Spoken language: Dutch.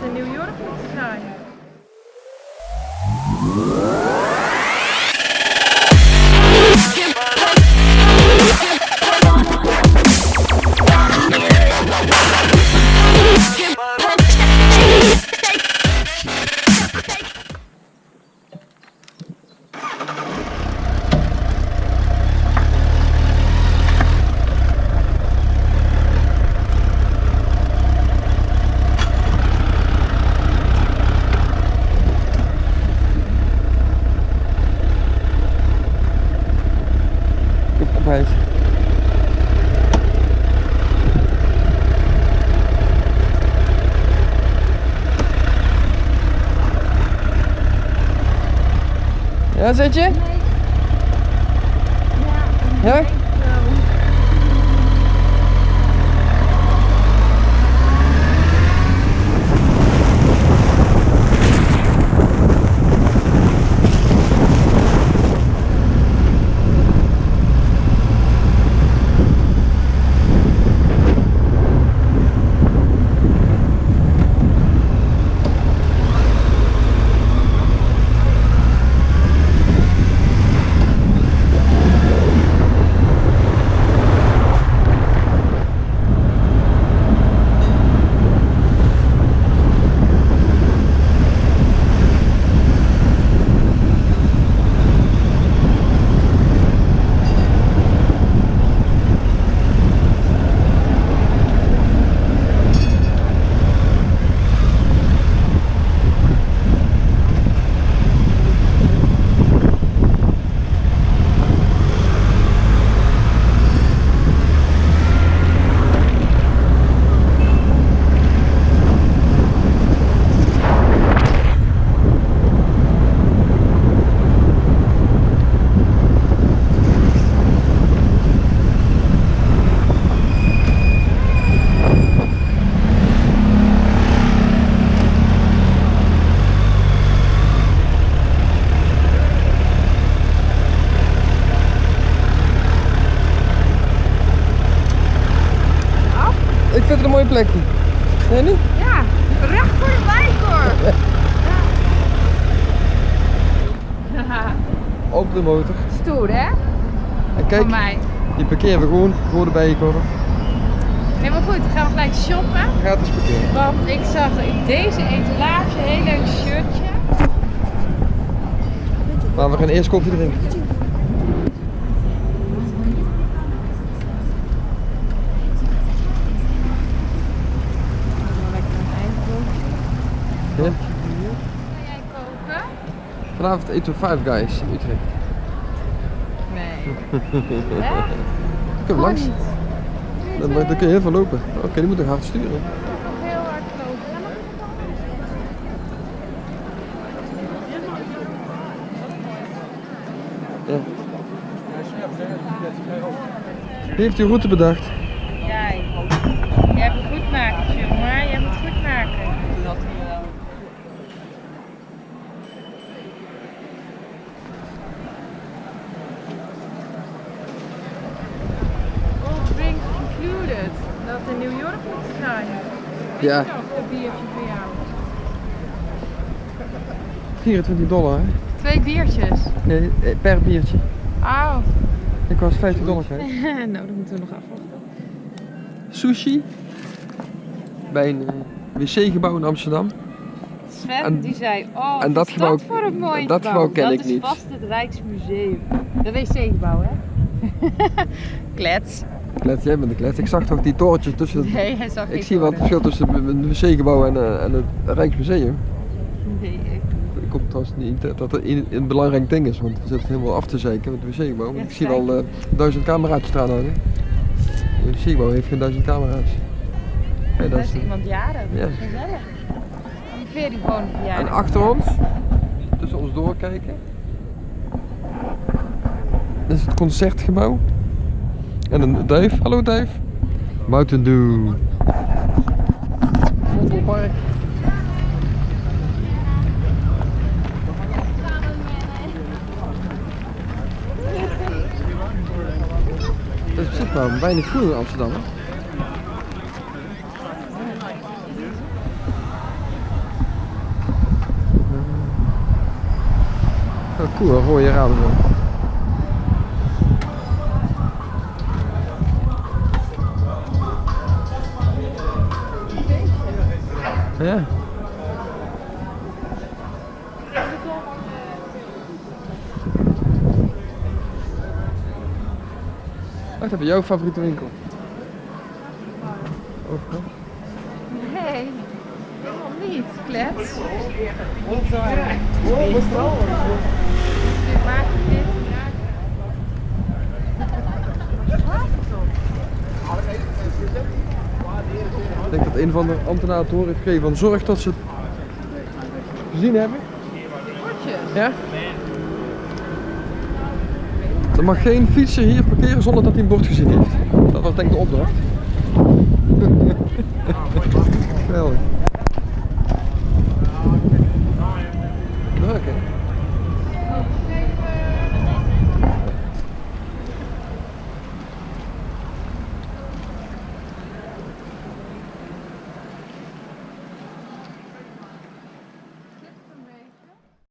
dat in New York Ja, zit je? Ja? Mooie plekje. Nee, niet? Ja, recht voor de wijk hoor. Ja. Open de motor. Stoer hè? En kijk, mij. die parkeren we gewoon voor de bijenkorf. Nee, maar goed, dan gaan we gelijk shoppen. Gratis parkeren. Want ik zag in deze etalage een heel leuk shirtje. Maar we gaan eerst koffie drinken. Lekker een eindbroodje. Ja. Ga jij koken? Vanavond eten we Five Guys in Utrecht. Nee. Echt? Kom langs. Dan, dan kun je heel veel lopen. Oké, die moet ik hard sturen. Nog heel hard lopen. Ja. Wie heeft die route bedacht? Jij. Jij hebt het goed maken, jongen. Jij hebt het goed maken. Dat wel. All drinks included. Dat in New York moet zijn. Ja. Weet je nog, een biertje voor jou. 24 dollar, hè? Twee biertjes. Nee, eh, per biertje. Oh. Ik was 50 dollar kwijt. nou, dan moeten we nog afwachten. Sushi. Bij een eh, wc-gebouw in Amsterdam. Sven En- die zei, oh, en dat is gebouw- dat voor een mooi dat gebouw ken dat ik is niet. vast het Rijksmuseum. De wc-gebouw, hè? Klets. Klet, jij bent de klet. Ik zag toch die torentjes tussen. Nee, hij zag Ik zie wat toren. verschil tussen een wc-gebouw en, eh, en het Rijksmuseum. Nee, ik Ik kom trouwens niet dat dat een, een belangrijk ding is, want we zitten helemaal af te zeiken met het wc-gebouw. Ja, ik zie wel eh, duizend camera's staan hangen. Het wc-gebouw heeft geen duizend camera's. Dat is iemand jaren, dat Ja. is gezellig. Die Ferry gewoon en verjaardag. achter ons, tussen ons doorkijken, dat is het concertgebouw. En een Dave. Hallo Dave. Mountain Dew. Vondelpark. Dat is op zich wel weinig groen in Amsterdam. Hè? Eh, cool, je raden. Ja. Wacht even, jouw favoriete winkel? Overkant? Nee, helemaal niet. Klets. Je maakt dit. Ik ik denk dat een van de ambtenaren door heeft gegeven. Van zorg dat ze het gezien hebben. Ja? Er mag geen fietser hier parkeren zonder dat hij een bord gezien heeft. Dat was denk ik de opdracht. Geweldig. Leuk hè?